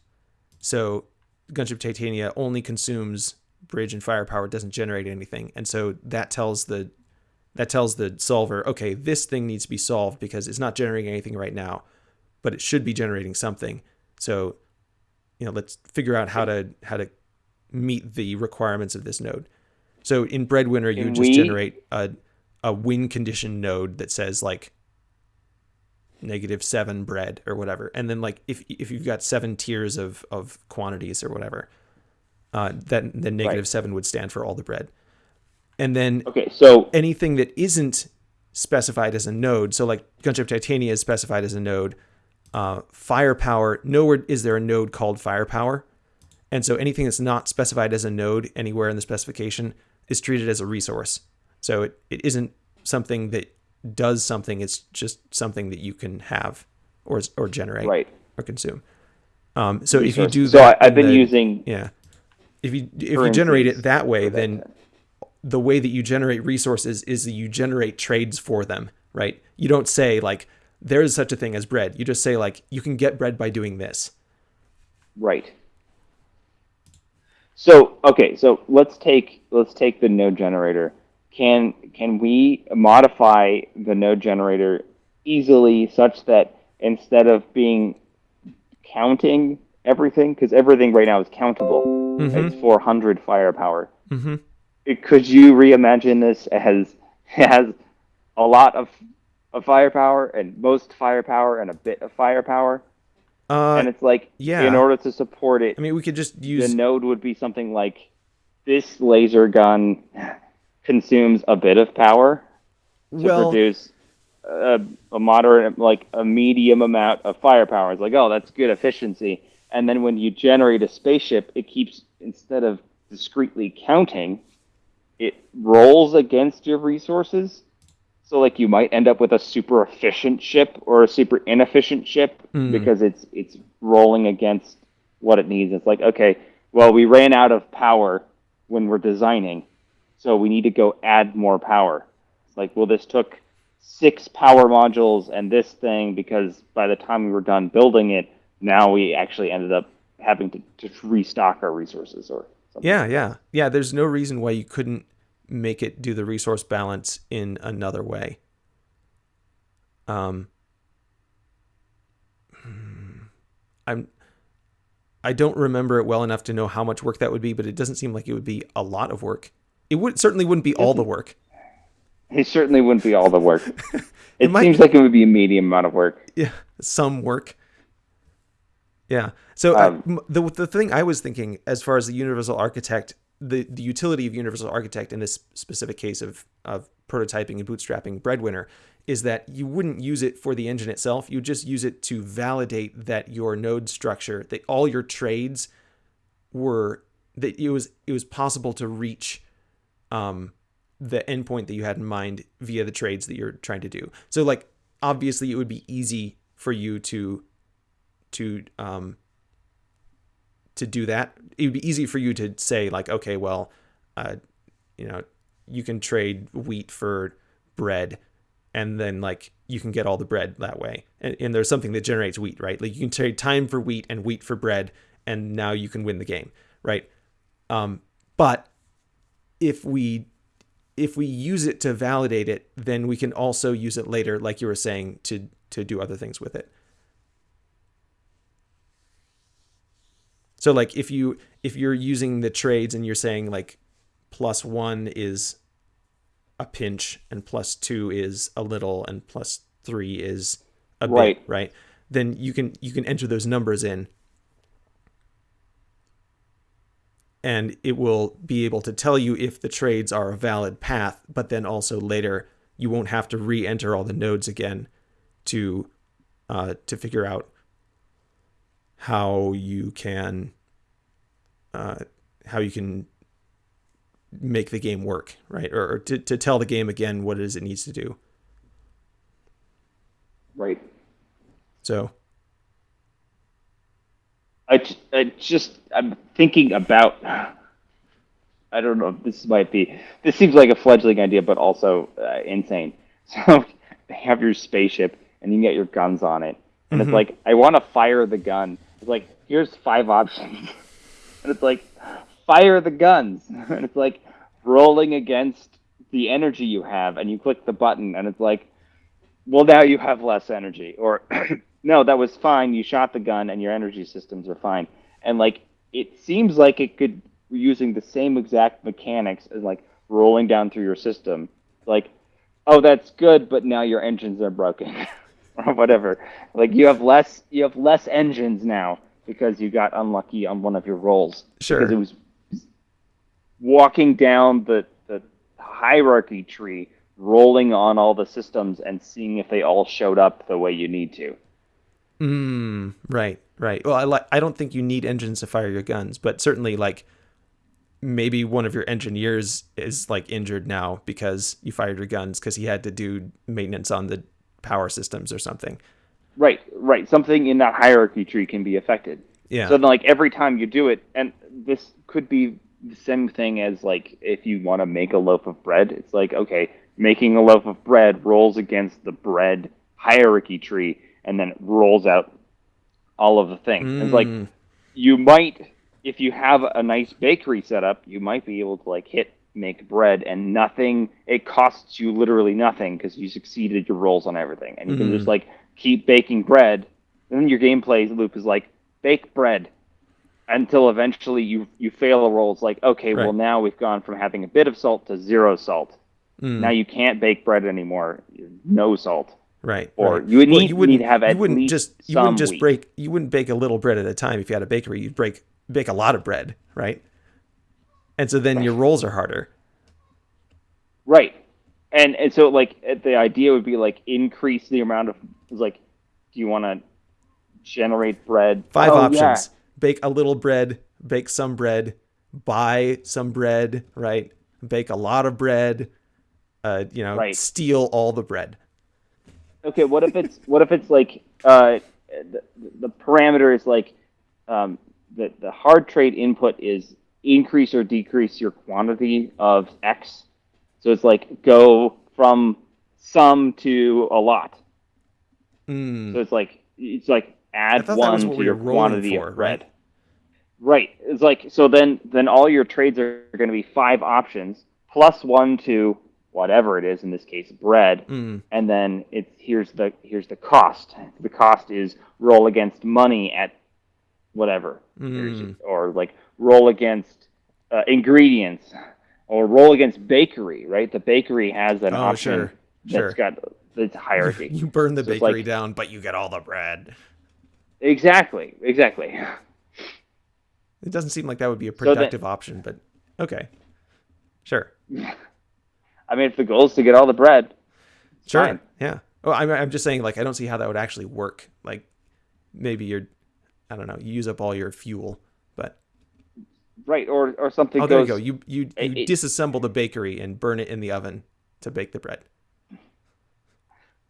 So Gunship Titania only consumes bridge and firepower, it doesn't generate anything. And so that tells the that tells the solver, okay, this thing needs to be solved because it's not generating anything right now, but it should be generating something. So, you know, let's figure out how to how to meet the requirements of this node. So in Breadwinner, you just generate a a win condition node that says like negative seven bread or whatever, and then like if if you've got seven tiers of of quantities or whatever, uh, then then negative Right. seven would stand for all the bread, and then Okay, so anything that isn't specified as a node, so like Gunship Titania is specified as a node, uh, firepower, nowhere is there a node called firepower. And so anything that's not specified as a node anywhere in the specification is treated as a resource. So it, it isn't something that does something, it's just something that you can have or, or generate right. or consume. Um, so if you do so that, I, I've been the- using yeah. If you if you generate it that way, that then the way that you generate resources is that you generate trades for them, right? You don't say like there is such a thing as bread. You just say like you can get bread by doing this. Right. So okay, so let's take let's take the node generator. Can can we modify the node generator easily such that instead of being counting everything, because everything right now is countable, it's 400 firepower. Mm-hmm. Could you reimagine this as has a lot of, of firepower and most firepower and a bit of firepower? Uh, and it's like yeah. in order to support it I mean, we could just use the node would be something like this laser gun consumes a bit of power to well, produce a, a moderate, like a medium amount of firepower. It's like, oh, that's good efficiency. And then when you generate a spaceship, it keeps instead of discretely counting, it rolls against your resources. So like you might end up with a super efficient ship or a super inefficient ship Hmm. because it's it's rolling against what it needs. It's like, okay, well we ran out of power when we're designing, so we need to go add more power. It's like, well this took six power modules and this thing because by the time we were done building it, now we actually ended up having to, to restock our resources or something. yeah, yeah, yeah. There's no reason why you couldn't make it do the resource balance in another way. Um, hmm, I'm. I don't remember it well enough to know how much work that would be, but it doesn't seem like it would be a lot of work. It would certainly wouldn't be all the work. It certainly wouldn't be all the work. It, might- seems like it would be a medium amount of work. yeah some work yeah so Um, m- the, the thing i was thinking as far as the universal architect the, the utility of universal architect in this specific case of, of prototyping and bootstrapping breadwinner is that you wouldn't use it for the engine itself you just use it to validate that your node structure that all your trades were that it was it was possible to reach um, the endpoint that you had in mind via the trades that you're trying to do. So like obviously it would be easy for you to to um to do that. It would be easy for you to say like okay, well, uh you know, you can trade wheat for bread and then like you can get all the bread that way. And, and there's something that generates wheat, right? Like you can trade time for wheat and wheat for bread and now you can win the game, right? Um but if we if we use it to validate it, then we can also use it later, like you were saying, to to do other things with it. So like if you if you're using the trades and you're saying like plus one is a pinch and plus two is a little and plus three is a Right. bit, right? Then you can you can enter those numbers in and it will be able to tell you if the trades are a valid path, but then also later you won't have to re-enter all the nodes again to uh, to figure out how you can uh, how you can make the game work, right? Or, or to, to tell the game again what it is it needs to do. Right. So I, I just I'm thinking about I don't know if this might be this seems like a fledgling idea but also uh, insane. So have your spaceship and you can get your guns on it. And it's like I want to fire the gun. It's like here's five options. And it's like fire the guns. And it's like rolling against the energy you have and you click the button and it's like well now you have less energy. Or no that was fine. You shot the gun and your energy systems are fine. And like it seems like it could using the same exact mechanics as like rolling down through your system like oh that's good but now your engines are broken or whatever. Like you have less you have less engines now because you got unlucky on one of your rolls. Sure. because it was walking down the the hierarchy tree rolling on all the systems and seeing if they all showed up the way you need to Mm, right, right. Well, I like. I don't think you need engines to fire your guns, but certainly, like, maybe one of your engineers is like injured now because you fired your guns because he had to do maintenance on the power systems or something. right right something in that hierarchy tree can be affected Yeah. so then like every time you do it and this could be the same thing as like if you want to make a loaf of bread it's like okay making a loaf of bread rolls against the bread hierarchy tree and then it rolls out all of the things. It's like Mm, you might if you have a nice bakery setup you might be able to like hit make bread and nothing it costs you literally nothing because you succeeded your rolls on everything. And you can Mhm. just like keep baking bread. And then your gameplay loop is like bake bread until eventually you you fail a roll. It's like okay well now we've gone from having a bit of salt to zero salt. Mm, now you can't bake bread anymore. No salt right. or right. you would Well, need, you wouldn't, need to have you wouldn't just you wouldn't just wheat. break you wouldn't bake a little bread at a time if you had a bakery. You'd break bake a lot of bread, right? And so then your rolls are harder. Right. And and so like uh, the idea would be like increase the amount of like do you want to generate bread? Five Oh, options: bake a little bread, bake some bread, buy some bread, right? Bake a lot of bread. Uh, you know, Right. steal all the bread. Okay, what if it's what if it's like uh the, the parameter is like um the the hard trade input is increase or decrease your quantity of x. So it's like go from some to a lot. Mm, So it's like it's like add thought that was one to your quantity for, of bread. Right. It's like so then then all your trades are going to be five options plus one to whatever it is in this case bread mm, and then it's here's the here's the cost. The cost is roll against money at whatever mm. or like roll against uh, ingredients or roll against bakery, right? The bakery has an Oh, option sure, that's sure. got the hierarchy. You burn the So bakery like- down, but you get all the bread. Exactly, exactly. It doesn't seem like that would be a So that- productive option, but okay, sure, I mean, if the goal is to get all the bread, sure, fine. yeah. Oh, I'm I'm just saying, like, I don't see how that would actually work. Like, maybe you're, I don't know, you use up all your fuel, but right? Or or something oh, there you go. You you you It- it- disassemble the bakery and burn it in the oven to bake the bread.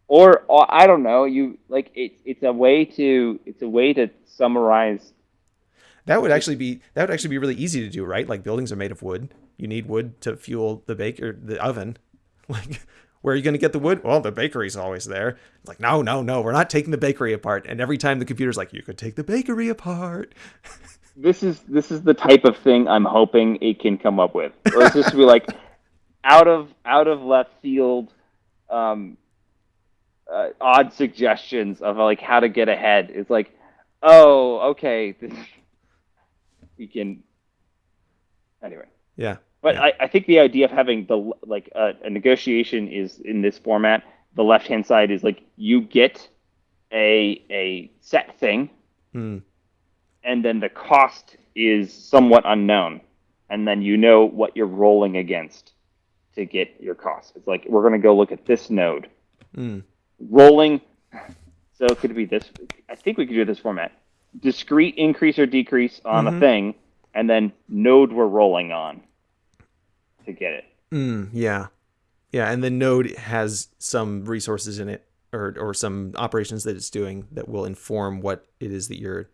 Or, or I don't know. You like it's it's a way to it's a way to summarize. That would actually be that would actually be really easy to do, right? Like buildings are made of wood. You need wood to fuel the baker the oven. Like where are you going to get the wood? Well, the bakery's always there. It's like no, no, no. We're not taking the bakery apart. And every time the computer's like, you could take the bakery apart. This is this is the type of thing I'm hoping it can come up with. Or it's just be like out of out of left field, um, uh, odd suggestions of like how to get ahead. It's like, oh, okay, this, we can. Anyway. Yeah. But yeah. I, I think the idea of having the like uh, a negotiation is in this format. The left hand side is like you get a a set thing, Mm. and then the cost is somewhat unknown, and then you know what you're rolling against to get your cost. It's like we're going to go look at this node, Mm. rolling. So could it be this. I think we could do this format: discrete increase or decrease on Mhm. a thing, and then node we're rolling on to get it. Mm, yeah. Yeah, and the node has some resources in it or or some operations that it's doing that will inform what it is that you're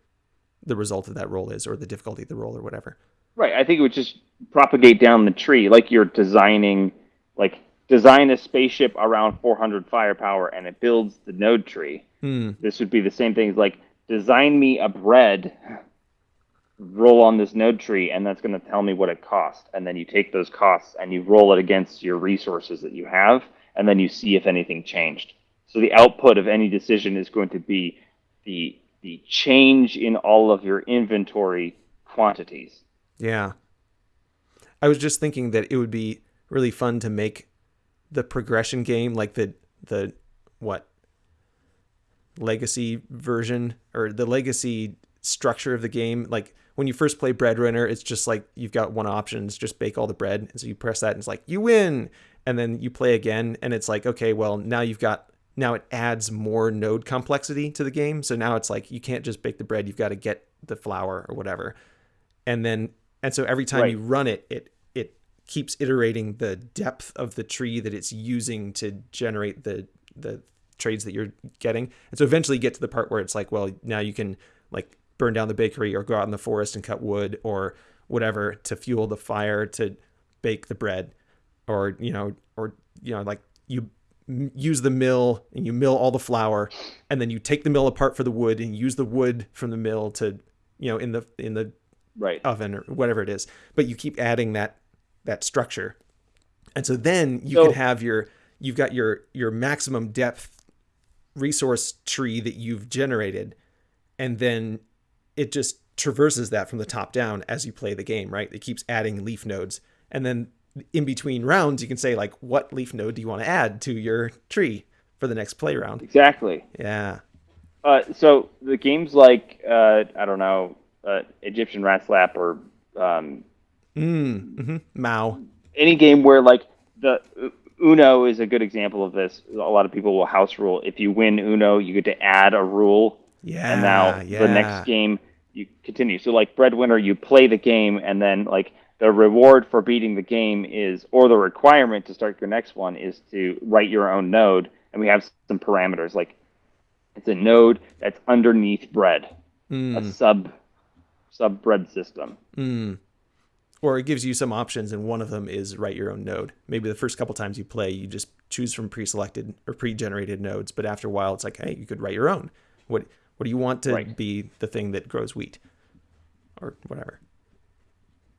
the result of that role is or the difficulty of the role or whatever. Right. I think it would just propagate down the tree like you're designing, like design a spaceship around 400 firepower and it builds the node tree. Hmm. This would be the same thing as like design me a bread, roll on this node tree, and that's going to tell me what it costs. And then you take those costs and you roll it against your resources that you have, and then you see if anything changed. So the output of any decision is going to be the the change in all of your inventory quantities. Yeah. I was just thinking that it would be really fun to make the progression game like the the what legacy version or the legacy structure of the game like when you first play breadwinner it's just like you've got one option it's just bake all the bread. And so you press that and it's like you win. And then you play again and it's like okay well now you've got now it adds more node complexity to the game. So now it's like you can't just bake the bread you've got to get the flour or whatever. And then and so every time Right. you run it it it keeps iterating the depth of the tree that it's using to generate the the trades that you're getting. And so eventually you get to the part where it's like well now you can like burn down the bakery or go out in the forest and cut wood or whatever to fuel the fire to bake the bread or you know or you know like you use the mill and you mill all the flour and then you take the mill apart for the wood and use the wood from the mill to you know in the in the Right. oven or whatever it is but you keep adding that that structure and so then you So- can have your you've got your your maximum depth resource tree that you've generated and then it just traverses that from the top down as you play the game right it keeps adding leaf nodes and then in between rounds you can say like what leaf node do you want to add to your tree for the next play round Exactly. yeah Uh, so the games like uh, I don't know uh, Egyptian Rat Slap or um, mm, hmm mao any game where like the Uno is a good example of this. A lot of people will house rule. If you win Uno, you get to add a rule, yeah and now yeah. the next game you continue. So like Breadwinner, you play the game, and then like the reward for beating the game is, or the requirement to start your next one is to write your own node, and we have some parameters like it's a node that's underneath bread, a Mm, sub sub bread system. mm. or it gives you some options and one of them is write your own node maybe the first couple times you play you just choose from pre-selected or pre-generated nodes but after a while it's like hey you could write your own what what do you want to Right. be the thing that grows wheat or whatever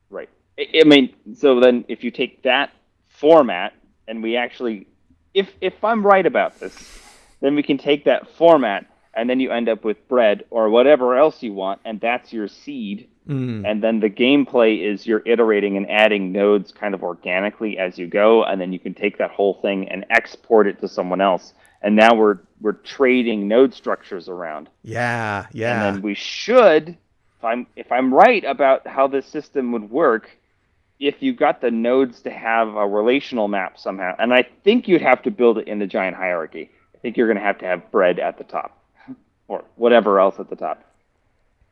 Right. I, mean, so then if you take that format and we actually, if if I'm right about this, then we can take that format and then you end up with bread or whatever else you want, and that's your seed. mm. And then the gameplay is you're iterating and adding nodes kind of organically as you go, and then you can take that whole thing and export it to someone else. And now we're we're trading node structures around. yeah yeah And then we should, if I'm if I'm right about how this system would work, if you got the nodes to have a relational map somehow, and I think you'd have to build it in the giant hierarchy. I think you're going to have to have bread at the top, or whatever else at the top.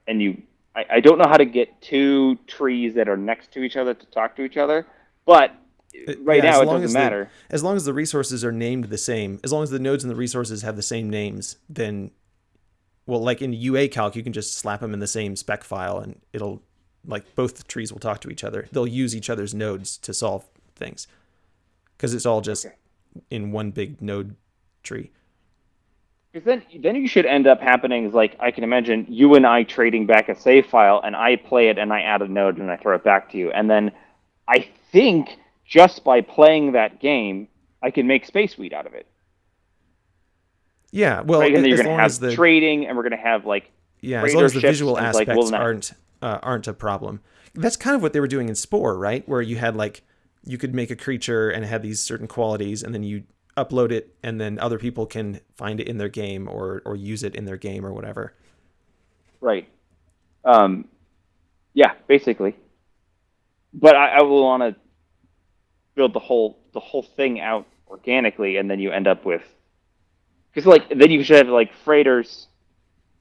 And you, I, I don't know how to get two trees that are next to each other to talk to each other, but Uh, right Yeah, now it long doesn't as the- matter. as long as the resources are named the same, as long as the nodes and the resources have the same names, then, well, like in UA calc, you can just slap them in the same spec file and it'll, like, both trees will talk to each other. They'll use each other's nodes to solve things because it's all just Okay. in one big node tree. Because then, then you should end up happening is like I can imagine you and I trading back a save file, and I play it, and I add a node, and I throw it back to you, and then I think just by playing that game, I can make Space Wheat out of it. Yeah, well, right? And then you're going to have the trading, and we're going to have like yeah, as long as the visual it's like, aspects well, aren't uh, aren't a problem. That's kind of what they were doing in Spore, right? Where you had like you could make a creature and it had these certain qualities, and then you upload it, and then other people can find it in their game or or use it in their game or whatever. Right. Um, yeah, basically. But I, I will want to build the whole the whole thing out organically, and then you end up with because like then you should have like freighters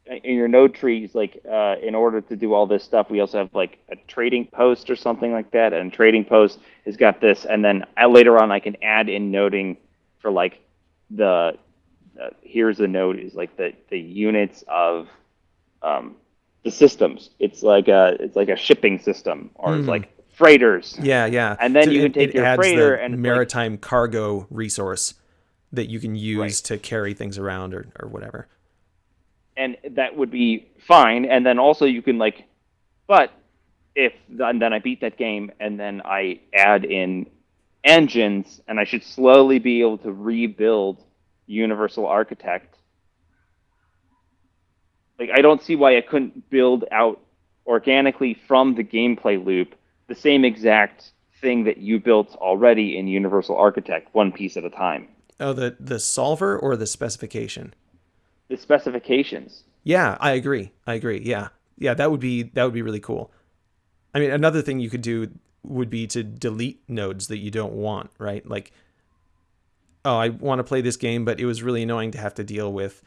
in your node trees. Like uh, in order to do all this stuff, we also have like a trading post or something like that, and trading post has got this, and then I, later on I can add in noting for like the uh, here's the node is like the the units of um, the systems. It's like a it's like a shipping system, or it's like freighters. Yeah, yeah. And then So you can take it your freighter and it's like- maritime cargo resource that you can use Right. to carry things around or, or whatever. and that would be fine. And then also you can like, but if and then I beat that game and then I add in engines, and I should slowly be able to rebuild Universal Architect. Like I don't see why I couldn't build out organically from the gameplay loop the same exact thing that you built already in Universal Architect, one piece at a time. Oh, the the solver or the specification? The specifications. Yeah, I agree. I agree. Yeah. Yeah, that would be that would be really cool. I mean, another thing you could do would be to delete nodes that you don't want, right? Like oh, I want to play this game, but it was really annoying to have to deal with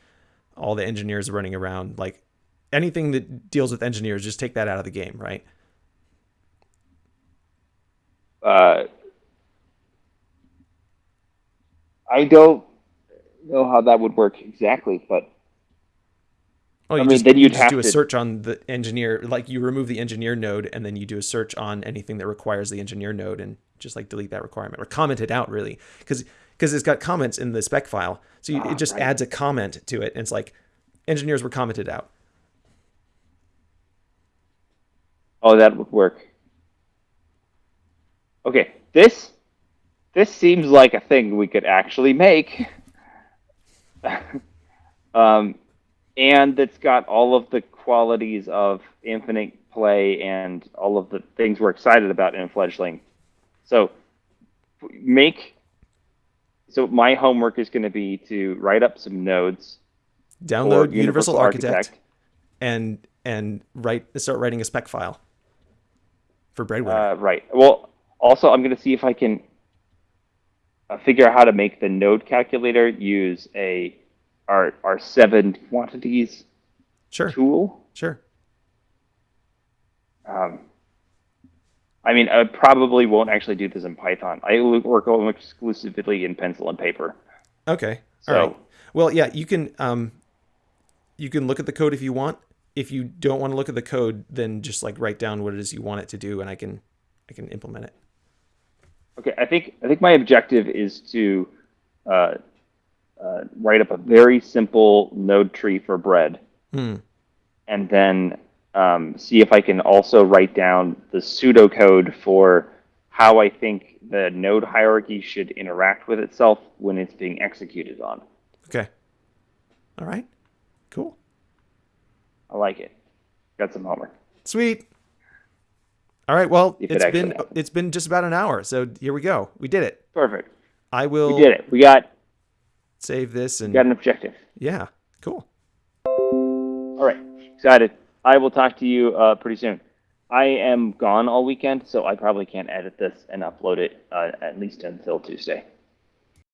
all the engineers running around. Like anything that deals with engineers, just take that out of the game, right? Uh, I don't know how that would work exactly, but Oh, you I mean, just, then you you'd just have do a to- search on the engineer, like you remove the engineer node, and then you do a search on anything that requires the engineer node, and just like delete that requirement or comment it out, really, because because it's got comments in the spec file, so you, Ah, it just right. adds a comment to it, and it's like engineers were commented out. oh, that would work. Okay, this this seems like a thing we could actually make, um, and it's got all of the qualities of infinite play and all of the things we're excited about in fledgling. So make so my homework is going to be to write up some nodes Download Universal, Architect, and and write start writing a spec file for Breadwinner. Uh, right. Well, also I'm going to see if I can uh, figure out how to make the node calculator use a our our seven quantities sure, tool. sure. Um, I mean, I probably won't actually do this in Python. I work almost exclusively in pencil and paper. Okay. So- All right. Well, yeah, you can um you can look at the code if you want. If you don't want to look at the code, then just like write down what it is you want it to do and I can I can implement it. Okay, I think I think my objective is to uh, uh, write up a very simple node tree for bread, Hmm. and then um, see if I can also write down the pseudocode for how I think the node hierarchy should interact with itself when it's being executed on. Okay. All right. Cool. I like it. Got some homework. Sweet. All right. Well, it it's actually been happens. it's been just about an hour. So here we go. We did it. Perfect. I will We did it. We got save this and got an objective. yeah. Cool. All right. Excited. I will talk to you uh, pretty soon. I am gone all weekend, so I probably can't edit this and upload it uh, at least until Tuesday.